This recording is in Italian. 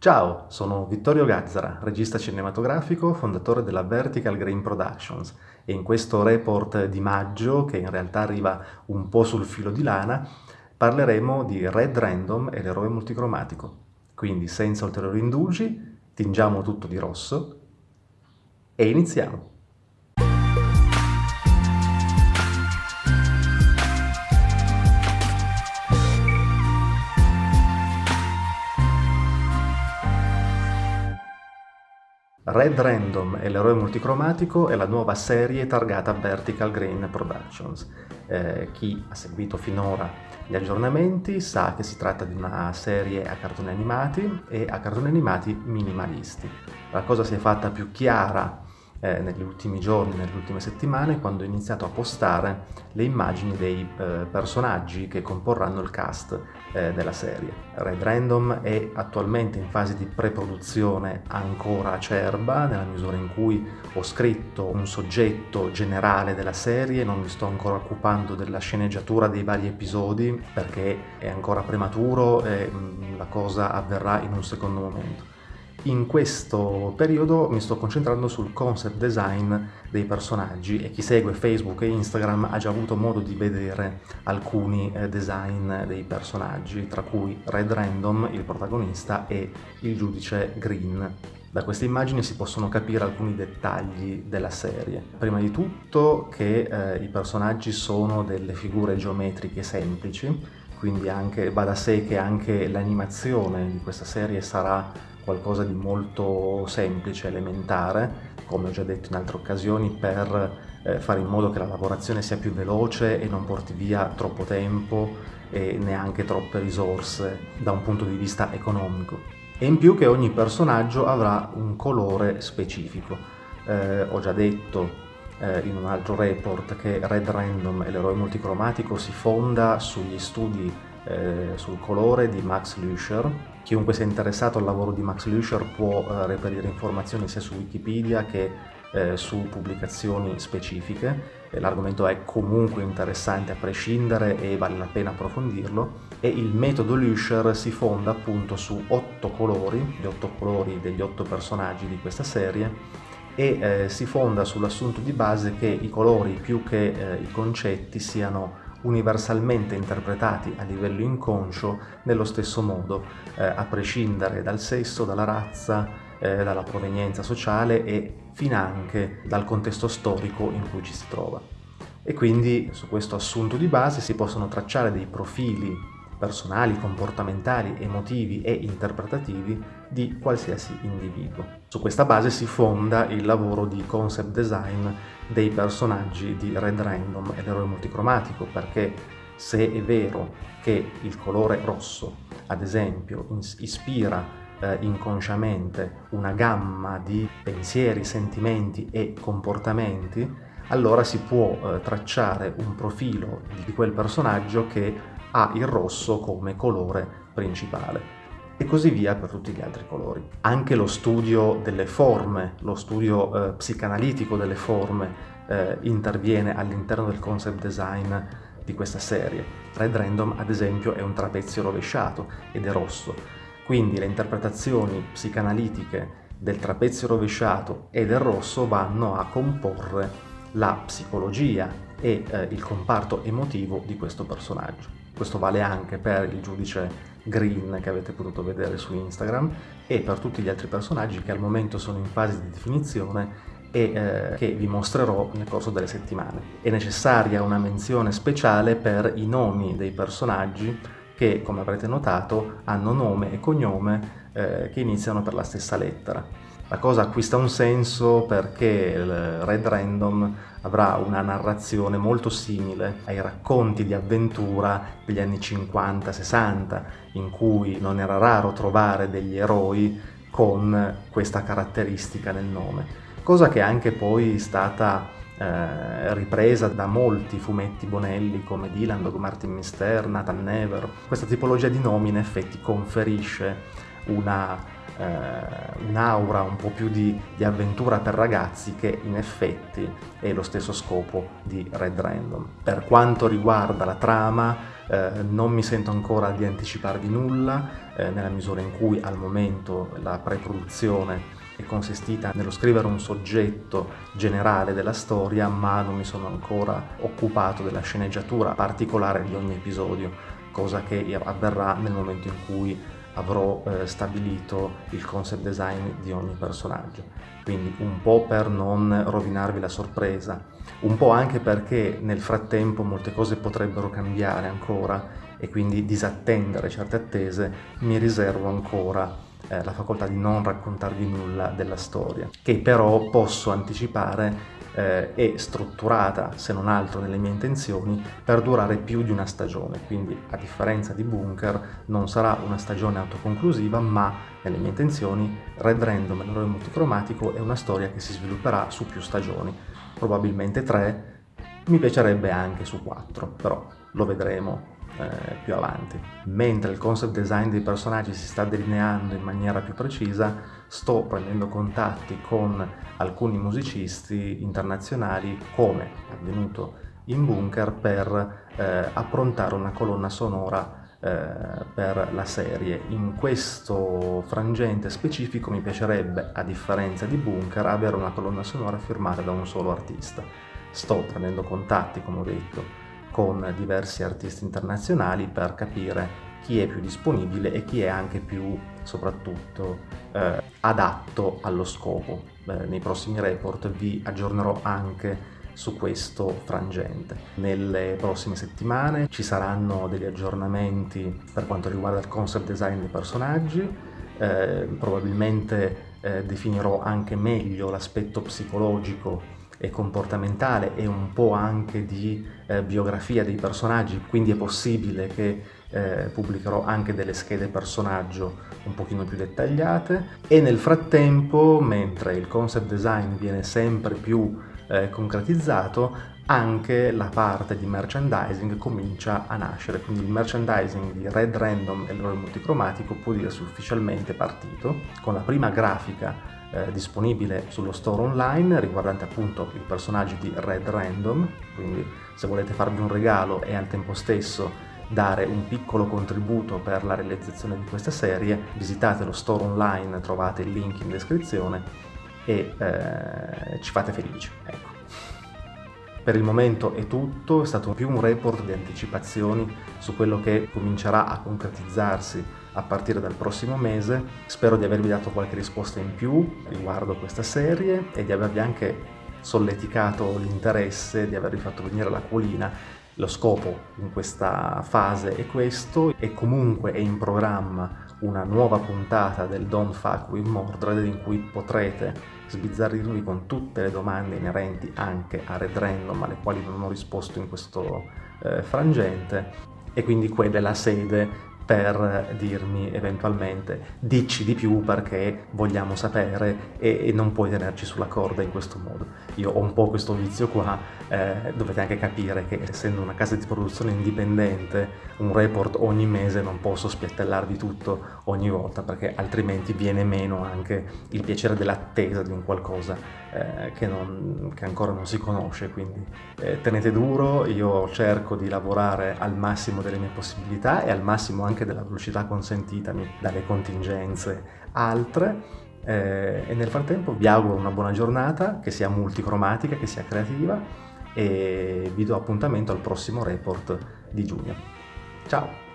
Ciao, sono Vittorio Gazzara, regista cinematografico, fondatore della Vertical Green Productions e in questo report di maggio, che in realtà arriva un po' sul filo di lana, parleremo di Red Random e l'eroe multicromatico. Quindi senza ulteriori indugi, tingiamo tutto di rosso e iniziamo! Red Random e l'eroe multicromatico è la nuova serie targata Vertical Green Productions. Eh, chi ha seguito finora gli aggiornamenti sa che si tratta di una serie a cartoni animati e a cartoni animati minimalisti. La cosa si è fatta più chiara eh, negli ultimi giorni, nelle ultime settimane, quando ho iniziato a postare le immagini dei eh, personaggi che comporranno il cast eh, della serie. Red Random è attualmente in fase di pre-produzione ancora acerba, nella misura in cui ho scritto un soggetto generale della serie, non mi sto ancora occupando della sceneggiatura dei vari episodi perché è ancora prematuro e mh, mm, la cosa avverrà in un secondo momento. In questo periodo mi sto concentrando sul concept design dei personaggi e chi segue Facebook e Instagram ha già avuto modo di vedere alcuni eh, design dei personaggi, tra cui Red Random, il protagonista, e il giudice Green. Da queste immagini si possono capire alcuni dettagli della serie. Prima di tutto che eh, i personaggi sono delle figure geometriche semplici, quindi anche, va da sé che anche l'animazione di questa serie sarà qualcosa di molto semplice, elementare, come ho già detto in altre occasioni, per eh, fare in modo che la lavorazione sia più veloce e non porti via troppo tempo e neanche troppe risorse da un punto di vista economico. E in più che ogni personaggio avrà un colore specifico. Eh, ho già detto eh, in un altro report che Red Random e l'eroe multicromatico si fonda sugli studi eh, sul colore di Max Lusher. Chiunque sia interessato al lavoro di Max Lusher può eh, reperire informazioni sia su Wikipedia che eh, su pubblicazioni specifiche. L'argomento è comunque interessante a prescindere e vale la pena approfondirlo e il metodo Lusher si fonda appunto su otto colori, gli otto colori degli otto personaggi di questa serie e eh, si fonda sull'assunto di base che i colori più che eh, i concetti siano universalmente interpretati a livello inconscio nello stesso modo, eh, a prescindere dal sesso, dalla razza, eh, dalla provenienza sociale e finanche dal contesto storico in cui ci si trova. E quindi su questo assunto di base si possono tracciare dei profili personali, comportamentali, emotivi e interpretativi di qualsiasi individuo. Su questa base si fonda il lavoro di concept design dei personaggi di Red Random e l'eroe multicromatico, perché se è vero che il colore rosso, ad esempio, ispira eh, inconsciamente una gamma di pensieri, sentimenti e comportamenti, allora si può eh, tracciare un profilo di quel personaggio che ha il rosso come colore principale e così via per tutti gli altri colori. Anche lo studio delle forme, lo studio eh, psicanalitico delle forme eh, interviene all'interno del concept design di questa serie. Red Random ad esempio è un trapezio rovesciato ed è rosso, quindi le interpretazioni psicanalitiche del trapezio rovesciato e del rosso vanno a comporre la psicologia e eh, il comparto emotivo di questo personaggio. Questo vale anche per il giudice Green che avete potuto vedere su Instagram e per tutti gli altri personaggi che al momento sono in fase di definizione e eh, che vi mostrerò nel corso delle settimane. È necessaria una menzione speciale per i nomi dei personaggi che, come avrete notato, hanno nome e cognome eh, che iniziano per la stessa lettera. La cosa acquista un senso perché il Red Random avrà una narrazione molto simile ai racconti di avventura degli anni 50-60, in cui non era raro trovare degli eroi con questa caratteristica nel nome, cosa che è anche poi stata eh, ripresa da molti fumetti bonelli come Dylan, Dog Martin Mister, Nathan Never. Questa tipologia di nomi in effetti conferisce una, eh, un'aura un po' più di, di, avventura per ragazzi che in effetti è lo stesso scopo di Red Random. Per quanto riguarda la trama, eh, non mi sento ancora di anticiparvi nulla, eh, nella misura in cui al momento la pre-produzione è consistita nello scrivere un soggetto generale della storia, ma non mi sono ancora occupato della sceneggiatura particolare di ogni episodio, cosa che avverrà nel momento in cui avrò eh, stabilito il concept design di ogni personaggio. Quindi un po' per non rovinarvi la sorpresa, un po' anche perché nel frattempo molte cose potrebbero cambiare ancora e quindi disattendere certe attese, mi riservo ancora eh, la facoltà di non raccontarvi nulla della storia, che però posso anticipare eh, è strutturata, se non altro nelle mie intenzioni, per durare più di una stagione. Quindi, a differenza di Bunker, non sarà una stagione autoconclusiva, ma nelle mie intenzioni Red Random, l'eroe multicromatico, è una storia che si svilupperà su più stagioni, probabilmente tre, mi piacerebbe anche su quattro, però lo vedremo eh, più avanti. Mentre il concept design dei personaggi si sta delineando in maniera più precisa, sto prendendo contatti con alcuni musicisti internazionali, come avvenuto in Bunker, per eh, approntare una colonna sonora eh, per la serie. In questo frangente specifico mi piacerebbe, a differenza di Bunker, avere una colonna sonora firmata da un solo artista. Sto prendendo contatti, come ho detto, con diversi artisti internazionali per capire chi è più disponibile e chi è anche più, soprattutto, eh, adatto allo scopo. Eh, nei prossimi report vi aggiornerò anche su questo frangente. Nelle prossime settimane ci saranno degli aggiornamenti per quanto riguarda il concept design dei personaggi, eh, probabilmente eh, definirò anche meglio l'aspetto psicologico e comportamentale e un po' anche di eh, biografia dei personaggi, quindi è possibile che eh, pubblicherò anche delle schede personaggio un pochino più dettagliate. E nel frattempo, mentre il concept design viene sempre più eh, concretizzato, anche la parte di merchandising comincia a nascere, quindi il merchandising di Red Random e l'eroe multicromatico può dirsi ufficialmente partito, con la prima grafica eh, disponibile sullo store online riguardante appunto i personaggi di Red Random, quindi se volete farvi un regalo e al tempo stesso dare un piccolo contributo per la realizzazione di questa serie, visitate lo store online, trovate il link in descrizione e eh, ci fate felici. Ecco. Per il momento è tutto, è stato più un report di anticipazioni su quello che comincerà a concretizzarsi a partire dal prossimo mese. Spero di avervi dato qualche risposta in più riguardo questa serie e di avervi anche solleticato l'interesse, di avervi fatto venire l'acquolina. Lo scopo in questa fase è questo e comunque è in programma una nuova puntata del Don't Fuck with Mordred in cui potrete sbizzarrirvi con tutte le domande inerenti anche a Red Random alle quali non ho risposto in questo eh, frangente e quindi quella è la sede per dirmi eventualmente dici di più perché vogliamo sapere e, e, non puoi tenerci sulla corda in questo modo. Io ho un po' questo vizio qua, eh, dovete anche capire che essendo una casa di produzione indipendente, un report ogni mese non posso spiattellarvi tutto ogni volta perché altrimenti viene meno anche il piacere dell'attesa di un qualcosa eh, che, non, che, ancora non si conosce, quindi eh, tenete duro, io cerco di lavorare al massimo delle mie possibilità e al massimo anche della velocità consentitami dalle contingenze altre eh, e nel frattempo vi auguro una buona giornata, che sia multicromatica, che sia creativa e vi do appuntamento al prossimo report di giugno. Ciao!